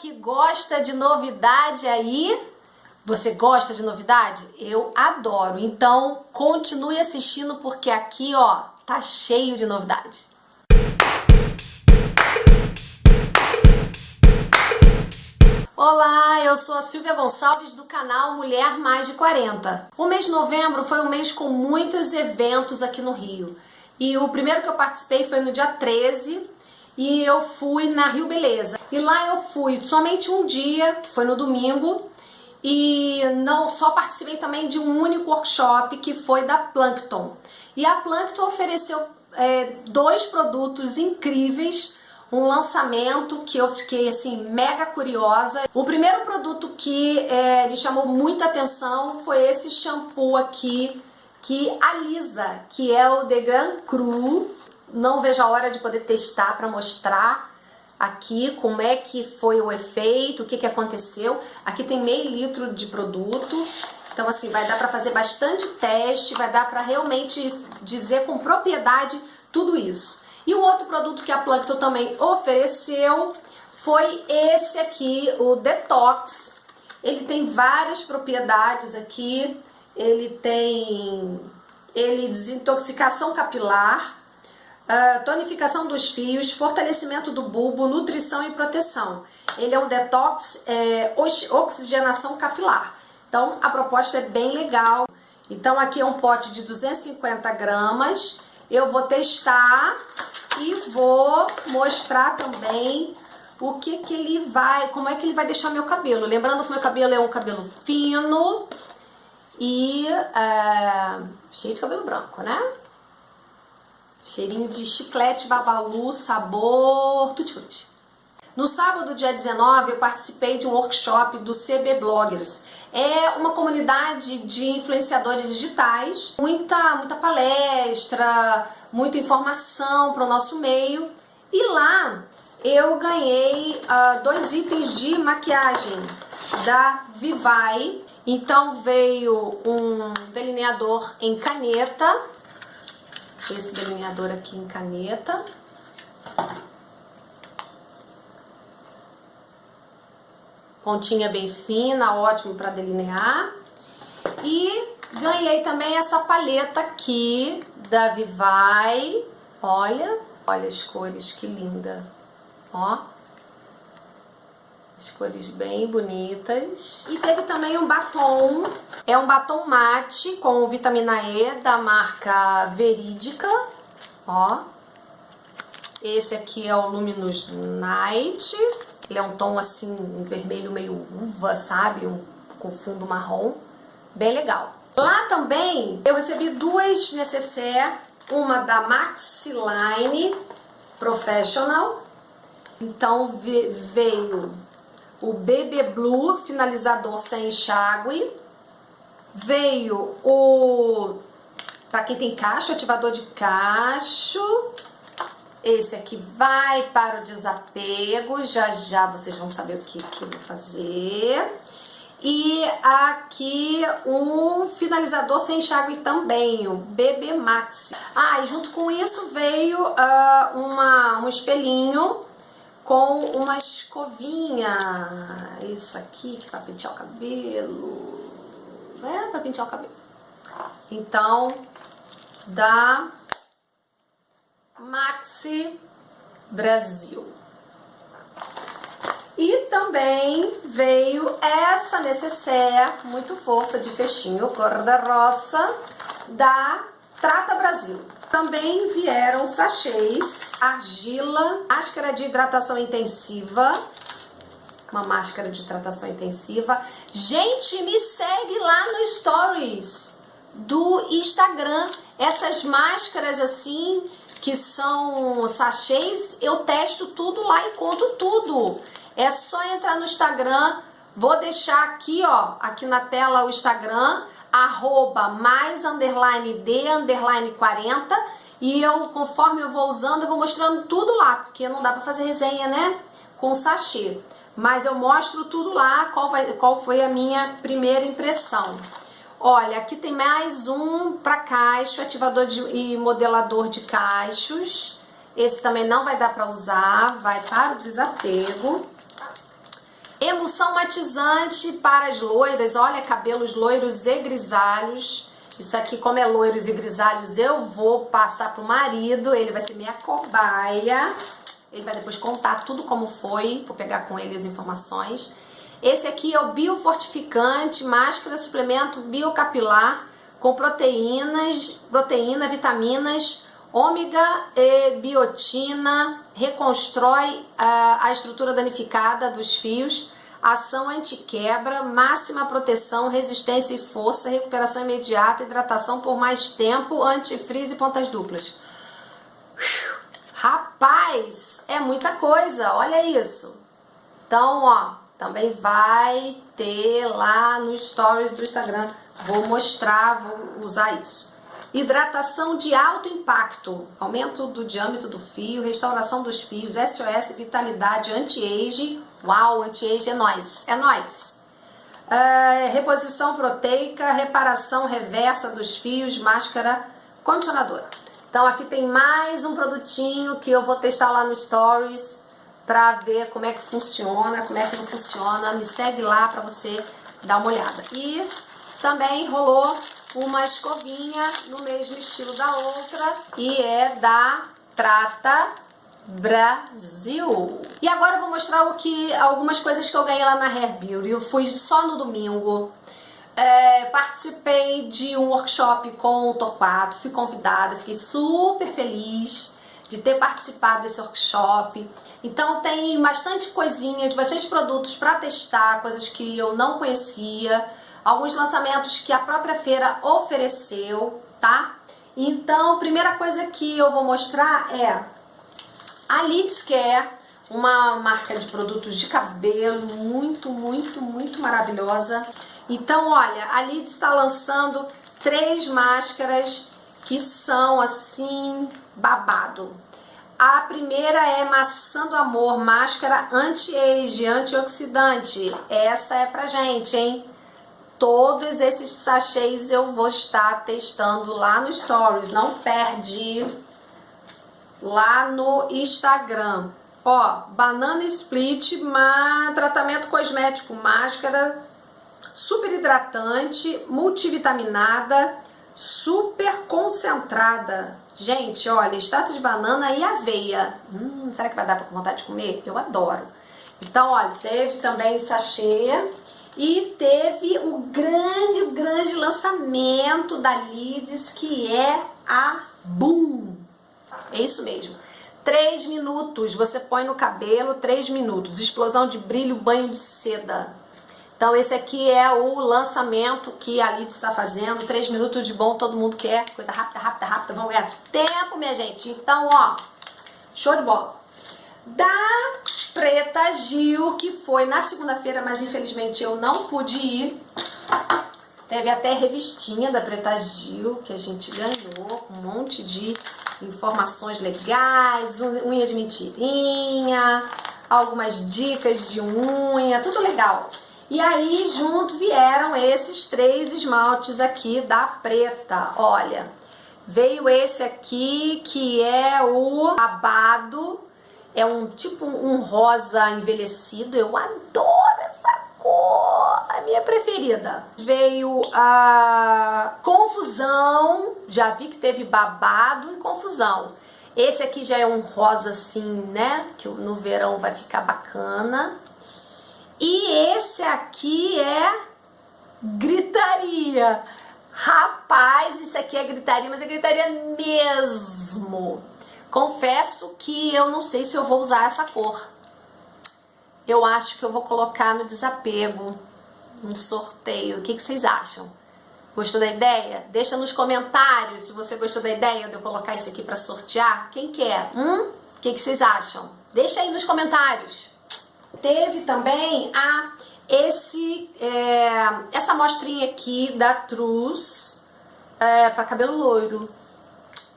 que gosta de novidade aí? Você gosta de novidade? Eu adoro. Então, continue assistindo porque aqui, ó, tá cheio de novidade. Olá, eu sou a Silvia Gonçalves do canal Mulher Mais de 40. O mês de novembro foi um mês com muitos eventos aqui no Rio. E o primeiro que eu participei foi no dia 13 e eu fui na Rio Beleza. E lá eu fui somente um dia, que foi no domingo, e não só participei também de um único workshop que foi da Plankton. E a Plankton ofereceu é, dois produtos incríveis um lançamento que eu fiquei assim mega curiosa. O primeiro produto que é, me chamou muita atenção foi esse shampoo aqui que alisa, que é o The Grand Cru. Não vejo a hora de poder testar para mostrar aqui como é que foi o efeito, o que, que aconteceu. Aqui tem meio litro de produto, então assim, vai dar para fazer bastante teste, vai dar para realmente dizer com propriedade tudo isso. E o outro produto que a Plankton também ofereceu foi esse aqui, o Detox. Ele tem várias propriedades aqui, ele tem ele desintoxicação capilar, uh, tonificação dos fios, fortalecimento do bulbo, nutrição e proteção. Ele é um detox, é, oxigenação capilar. Então a proposta é bem legal. Então aqui é um pote de 250 gramas. Eu vou testar e vou mostrar também o que que ele vai, como é que ele vai deixar meu cabelo. Lembrando que meu cabelo é um cabelo fino e é, cheio de cabelo branco, né? Cheirinho de chiclete, babalu, sabor, tutti-frutti. No sábado, dia 19, eu participei de um workshop do CB Bloggers. É uma comunidade de influenciadores digitais, muita, muita palestra, muita informação para o nosso meio. E lá eu ganhei uh, dois itens de maquiagem da Vivai. Então veio um delineador em caneta, esse delineador aqui em caneta. Pontinha bem fina, ótimo para delinear. E ganhei também essa paleta aqui da Vivai. Olha, olha as cores, que linda. Ó. As cores bem bonitas. E teve também um batom. É um batom mate com vitamina E da marca Verídica. Ó. Esse aqui é o Luminous Night. Ele é um tom assim, um vermelho meio uva, sabe? Um, com fundo marrom. Bem legal. Lá também eu recebi duas necessaire, uma da Maxiline Professional. Então veio o BB Blue finalizador sem enxágue. Veio o para quem tem cacho, ativador de cacho. Esse aqui vai para o desapego, já já vocês vão saber o que, que eu vou fazer. E aqui um finalizador sem enxágue também, o BB Max. Ah, e junto com isso veio uh, uma, um espelhinho com uma escovinha. Isso aqui, que é para pentear o cabelo. É, para pentear o cabelo. Então, da Maxi Brasil. E também veio essa necessaire muito fofa de fechinho cor-de-rosa da Trata Brasil. Também vieram sachês, argila, máscara de hidratação intensiva, uma máscara de hidratação intensiva. Gente, me segue lá no Stories do Instagram. Essas máscaras assim que são sachês, eu testo tudo lá e conto tudo. É só entrar no Instagram, vou deixar aqui, ó, aqui na tela o Instagram, arroba mais underline de underline 40 e eu, conforme eu vou usando, eu vou mostrando tudo lá, porque não dá pra fazer resenha, né, com sachê. Mas eu mostro tudo lá, qual, vai, qual foi a minha primeira impressão. Olha, aqui tem mais um para cacho, ativador de, e modelador de cachos. Esse também não vai dar para usar, vai para o desapego. Emulsão matizante para as loiras, olha, cabelos loiros e grisalhos. Isso aqui, como é loiros e grisalhos, eu vou passar pro marido, ele vai ser minha cobaia. Ele vai depois contar tudo como foi, vou pegar com ele as informações. Esse aqui é o biofortificante, máscara, suplemento biocapilar com proteínas, proteína, vitaminas, ômega e biotina, reconstrói a, a estrutura danificada dos fios, ação antiquebra, máxima proteção, resistência e força, recuperação imediata, hidratação por mais tempo, antifreeze e pontas duplas. Rapaz, é muita coisa, olha isso. Então, ó, também vai ter lá no stories do Instagram. Vou mostrar, vou usar isso. Hidratação de alto impacto, aumento do diâmetro do fio, restauração dos fios, SOS, vitalidade, anti-age. Uau, anti-age é nós, é nós. Uh, reposição proteica, reparação reversa dos fios, máscara condicionadora. Então aqui tem mais um produtinho que eu vou testar lá no Stories para ver como é que funciona, como é que não funciona. Me segue lá para você dar uma olhada. E também rolou uma escovinha no mesmo estilo da outra e é da Trata Brasil. E agora eu vou mostrar o que algumas coisas que eu ganhei lá na Hair Beauty. Eu fui só no domingo. É, participei de um workshop com o Torquato, fui convidada, fiquei super feliz de ter participado desse workshop. Então tem bastante coisinhas, bastante produtos para testar, coisas que eu não conhecia, alguns lançamentos que a própria feira ofereceu, tá? Então, a primeira coisa que eu vou mostrar é a Lids Care, uma marca de produtos de cabelo muito, muito, muito maravilhosa. Então, olha, a Lids está lançando três máscaras que são assim babado. A primeira é Maçã do Amor, máscara anti-age, antioxidante. Essa é pra gente, hein? Todos esses sachês eu vou estar testando lá no Stories, não perde lá no Instagram. Ó, banana split, ma, tratamento cosmético, máscara super hidratante, multivitaminada, super concentrada. Gente, olha, extrato de banana e aveia. Hum, será que vai dar com vontade de comer? Eu adoro. Então, olha, teve também sachê e teve o grande, grande lançamento da Lids, que é a Boom. É isso mesmo. Três minutos, você põe no cabelo, três minutos. Explosão de brilho, banho de seda. Então esse aqui é o lançamento que a Lidia está fazendo, 3 minutos de bom, todo mundo quer, coisa rápida, rápida, rápida, vamos ganhar tempo, minha gente. Então, ó, show de bola. Da Preta Gil, que foi na segunda-feira, mas infelizmente eu não pude ir. Teve até revistinha da Preta Gil, que a gente ganhou, um monte de informações legais, unha de mentirinha, algumas dicas de unha, tudo legal. E aí, junto vieram esses três esmaltes aqui da Preta. Olha, veio esse aqui que é o Abado. É um tipo um rosa envelhecido. Eu adoro essa cor, a minha preferida. Veio a Confusão. Já vi que teve babado e confusão. Esse aqui já é um rosa assim, né? Que no verão vai ficar bacana. E esse aqui é gritaria. Rapaz, isso aqui é gritaria, mas é gritaria mesmo. Confesso que eu não sei se eu vou usar essa cor. Eu acho que eu vou colocar no desapego, no sorteio. O que, que vocês acham? Gostou da ideia? Deixa nos comentários se você gostou da ideia de eu colocar isso aqui para sortear. Quem quer? Hum? O que, que vocês acham? Deixa aí nos comentários. Teve também a esse é, essa amostrinha aqui da Truz é, para cabelo loiro.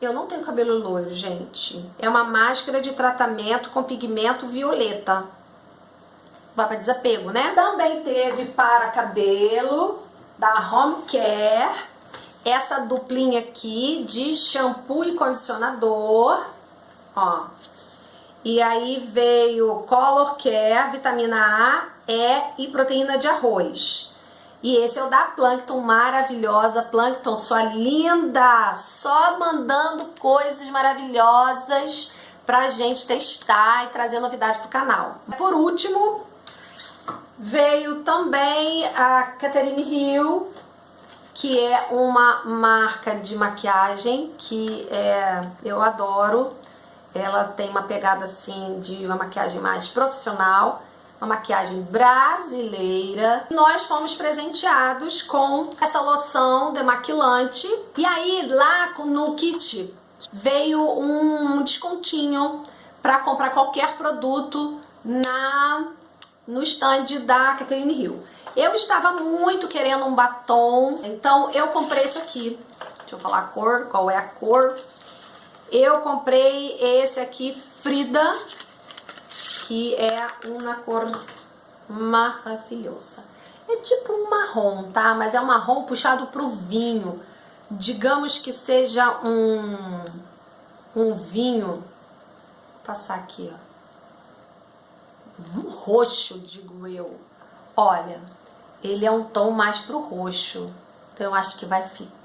Eu não tenho cabelo loiro, gente. É uma máscara de tratamento com pigmento violeta. Vai para desapego, né? Também teve para cabelo da Home Care essa duplinha aqui de shampoo e condicionador. Ó, E aí veio Color Care, vitamina A, E e proteína de arroz. E esse é o da Plankton, maravilhosa. Plankton, sua linda! Só mandando coisas maravilhosas pra gente testar e trazer novidade pro canal. Por último, veio também a Catherine Hill, que é uma marca de maquiagem que é, eu adoro. Ela tem uma pegada assim de uma maquiagem mais profissional, uma maquiagem brasileira. Nós fomos presenteados com essa loção demaquilante. E aí lá no kit veio um descontinho para comprar qualquer produto na no stand da Catherine Hill. Eu estava muito querendo um batom, então eu comprei esse aqui. Deixa eu falar a cor, qual é a cor. Eu comprei esse aqui, Frida, que é uma cor maravilhosa. É tipo um marrom, tá? Mas é um marrom puxado pro vinho. Digamos que seja um, um vinho. Vou passar aqui, ó um roxo, digo eu. Olha, ele é um tom mais pro roxo. Então eu acho que vai ficar...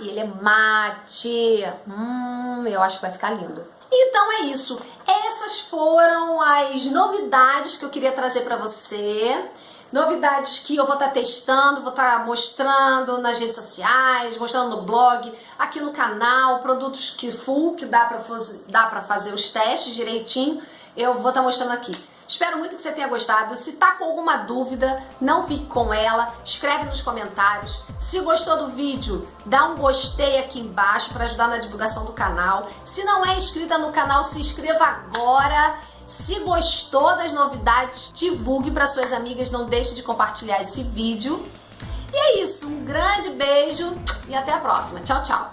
E ele é mate. Hum, eu acho que vai ficar lindo. Então é isso. Essas foram as novidades que eu queria trazer para você. Novidades que eu vou estar tá testando, vou estar tá mostrando nas redes sociais, mostrando no blog, aqui no canal, produtos que full, que dá para fazer os testes direitinho, eu vou estar tá mostrando aqui. Espero muito que você tenha gostado. Se tá com alguma dúvida, não fique com ela. Escreve nos comentários. Se gostou do vídeo, dá um gostei aqui embaixo para ajudar na divulgação do canal. Se não é inscrita no canal, se inscreva agora. Se gostou das novidades, divulgue para suas amigas. Não deixe de compartilhar esse vídeo. E é isso. Um grande beijo e até a próxima. Tchau, tchau.